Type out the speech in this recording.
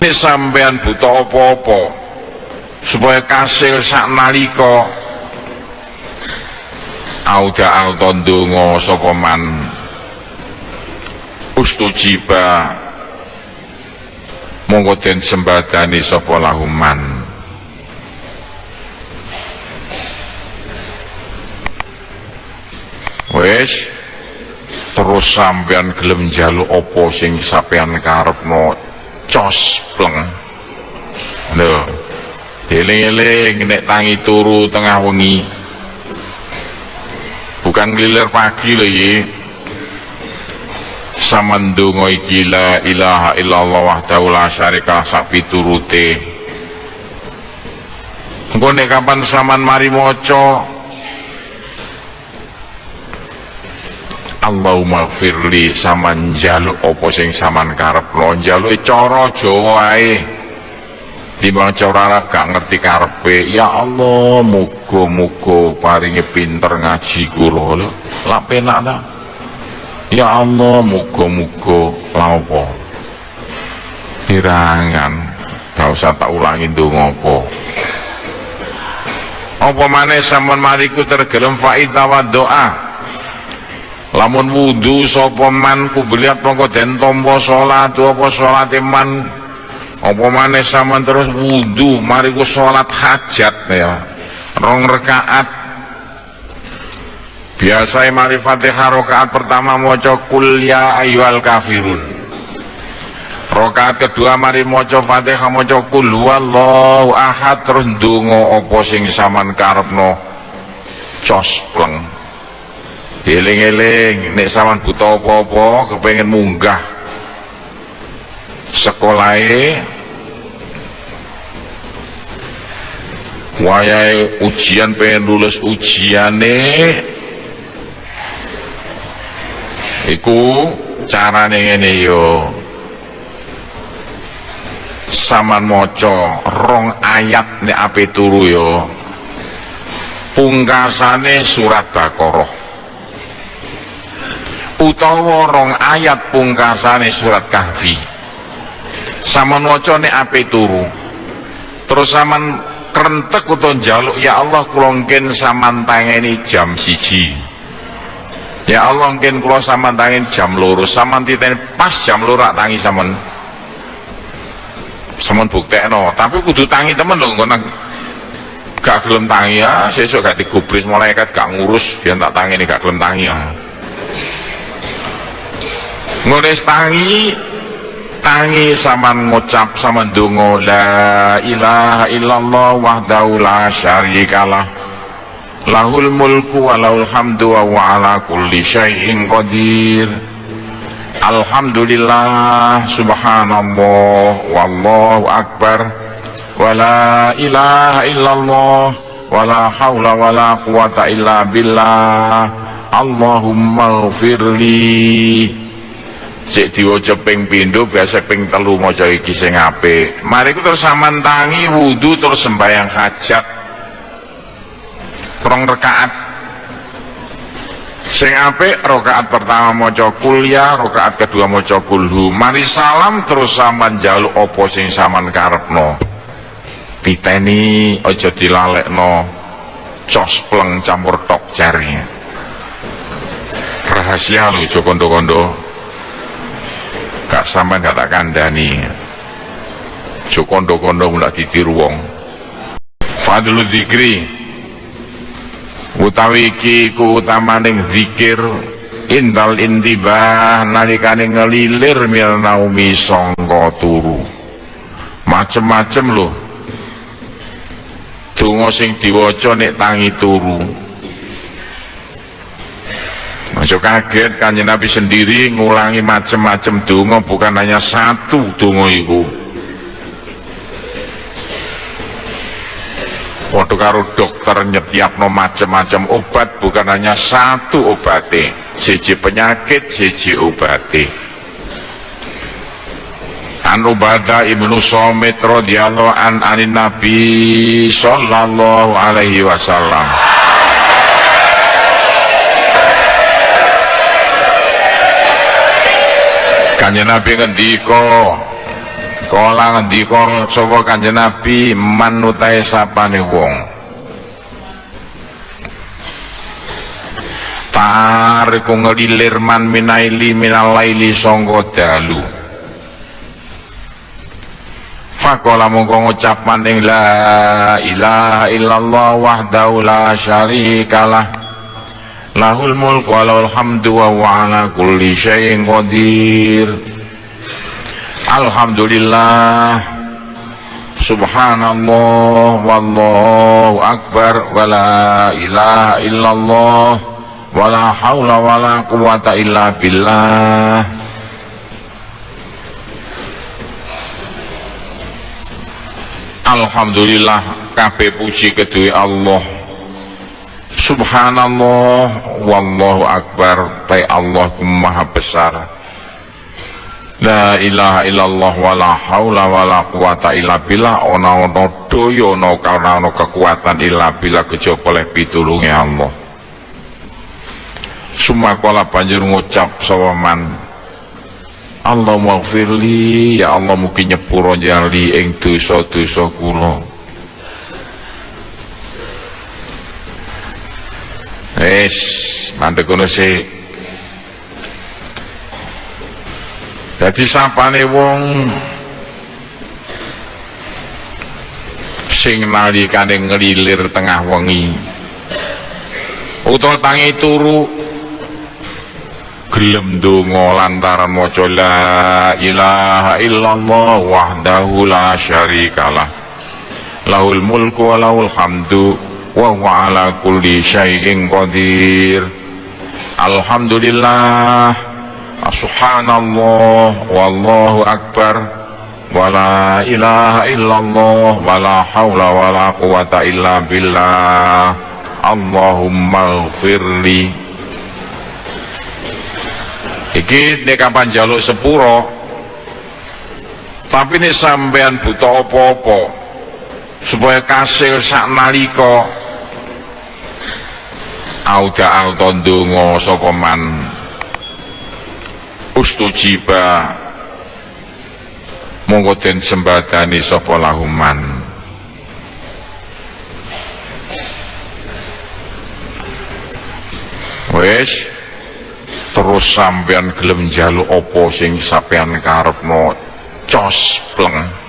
Nek sampean buta apa-apa supaya kasil sak nalika auda auto ndonga sapa man? Ustujiba monggo den sembadani sapa lahuman wis terus sampean gelem njaluk apa sing sampean karepno cospleng lho dieling-eling nek tangi turu tengah wengi. Bukan nglilir pagi lho iki samandungo iki la ilaha illallah wahdahu la syarika sak piturute engko nek kapan saman mari maca Allahumma firli saman jaluk opo sing saman karepno jaluk cara Jawa ae. Timbang cara Arab gak ngerti karepe? Ya Allah muga-muga paringi pinter ngaji kula lho lak penak ya Allah muga-muga. La opo dirangan gak usah tak ulangi ndonga apa. Apa maneh sampean mariku tergelem faida wa doa lamun wudu sapa man kubliat mongko den tampa salat apa salat man? Apa maneh sampean terus wudu mari ku salat hajat ya. Rong rakaat biasa mari Fatihah rakaat pertama maca kul ya ayyuhal kafirun. Rakaat kedua mari maca Fatihah maca kul huwallahu ahad terus ndonga apa sing sampean karepno cospleng Eling-eling nek sampean buta apa-apa kepengen munggah sekolahe. Wayahe ujian pengen lulus ujiane. Iku carane ngene yo. Saman maca rong ayat nek ape turu yo. Pungkasane surat Baqarah utawa rong ayat pungkasane surat kahfi. Saman waca nek ape turu? Terus saman krentek utawa njaluk ya Allah kula ngken tangeni jam siji. Ya Allah ngken kula saman tangeni jam loro. Saman titeni pas jam loro tangi saman. Saman buktekno tapi kudu tangi temen lho ngono gak gelem tangi ya sesuk gak digubris malaikat gak ngurus biar tak tangi ini gak gelem tangi ya ngulis tangi tangi sama ngucap sama dungo la ilaha illallah wahdahu la syarikalah lahul mulku wa lahul hamdu wa wa ala kulli syai'in qadir. Alhamdulillah subhanallah wallahu akbar. Wa la ilaha illallah wa la hawla wa la quwata illa billah. Allahumma ghafirli cek diwaca ping pindho biasa ping telu maca iki sing apik. Mari ku terus saman tangi wudu terus sembahyang hajat. Rong rakaat sing apik rakaat pertama maca kuliah rakaat kedua maca kulhu. Mari salam terus saman jaluk apa sing saman karepno. Piteni aja dilalekno. Cospleng campur tok jari rahasia lho kondo-kondo gak sama gak tak kandani jo kondo-kondo mulai ditiru wong fadlu dzikri. Utawi iki kuutamaning zikir indal intibah nalikane ngelilir mil naumi sangka turu. Macem-macem lho. Donga sing diwaca nek tangi turu Masuk kaget kanjeng Nabi sendiri ngulangi macam-macam donga bukan hanya satu donga itu. Waktu karo dokter nyetiapno macam-macam obat bukan hanya satu obate, siji penyakit, siji obate. An Ubadah ibnu Somit radhiyallahu an anin Nabi sallallahu alaihi wasallam. Kanjeng Nabi ngendika Kala ngendika sapa Kanjeng Nabi man utahe sapane wong. Tariku ngelilir man minaili minalaili sangka dalu. Fakola mongko ngucap maning la ilaha illallah wahdahu la syarikalah Lahul mulku wa lahul hamdu wa huwa ala kulli syai'in qadir. Alhamdulillah. Subhanallah Wallahu Akbar Wa la ilaha illallah Wa la hawla wa la quwata illa billah. Alhamdulillah Kabeh puji kedua Allah Subhanallah Wallahu Akbar Baik Allah maha besar La ilaha illallah wala haula wala quwata illa billah ana ana daya ana ana kekuatan illa billah kejaba oleh pitulunge Allah. Sumakala banjur ngucap sawaman Allah maghfirli ya Allah mugi nyepuro jali ing dosa-dosa kula. Wis, mandek kono sik. Dadi sapane wong sing nalikane ngelilir tengah wengi. Utawa tangi turu gelem donga lantaran maca la ilaha illallah wahdahu la syarikalah. Lahul mulku wa lahul hamdu wa huwa ala kulli syai'in qadir. Alhamdulillah. Subhanallah. Wallahu akbar. Wala ilaha illallah. Wala haula wala quwata illa billah. Allahumma gfirli iki nek kapan jaluk sepuro. Tapi ini sampean buta apa-apa supaya kasil sak nalika auda auto ndonga sapa man ustujiba monggo den sembadani sapa lahuman. Terus sampean gelem njaluk apa sing sampean cos pleng